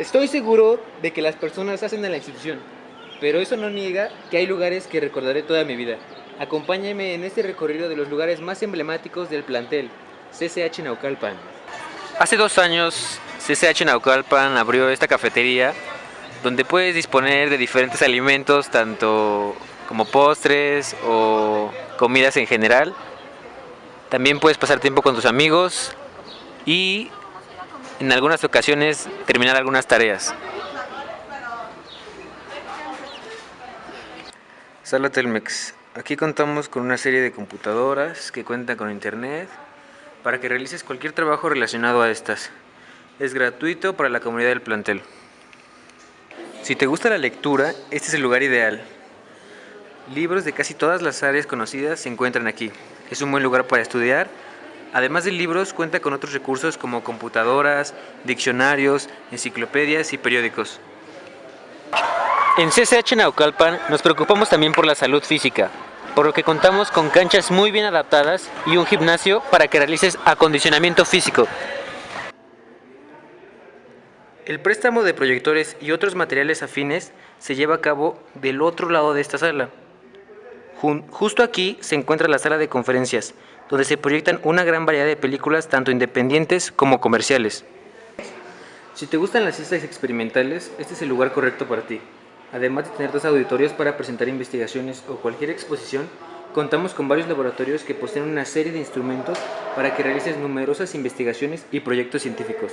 Estoy seguro de que las personas hacen de la institución, pero eso no niega que hay lugares que recordaré toda mi vida. Acompáñame en este recorrido de los lugares más emblemáticos del plantel, CCH Naucalpan. Hace dos años, CCH Naucalpan abrió esta cafetería donde puedes disponer de diferentes alimentos, tanto como postres o comidas en general. También puedes pasar tiempo con tus amigos y en algunas ocasiones terminar algunas tareas. Sala Telmex. Aquí contamos con una serie de computadoras que cuentan con internet para que realices cualquier trabajo relacionado a estas. Es gratuito para la comunidad del plantel. Si te gusta la lectura, este es el lugar ideal. Libros de casi todas las áreas conocidas se encuentran aquí. Es un buen lugar para estudiar Además de libros, cuenta con otros recursos como computadoras, diccionarios, enciclopedias y periódicos. En CCH Naucalpan nos preocupamos también por la salud física, por lo que contamos con canchas muy bien adaptadas y un gimnasio para que realices acondicionamiento físico. El préstamo de proyectores y otros materiales afines se lleva a cabo del otro lado de esta sala. Justo aquí se encuentra la sala de conferencias, donde se proyectan una gran variedad de películas tanto independientes como comerciales. Si te gustan las ciencias experimentales, este es el lugar correcto para ti. Además de tener dos auditorios para presentar investigaciones o cualquier exposición, contamos con varios laboratorios que poseen una serie de instrumentos para que realices numerosas investigaciones y proyectos científicos.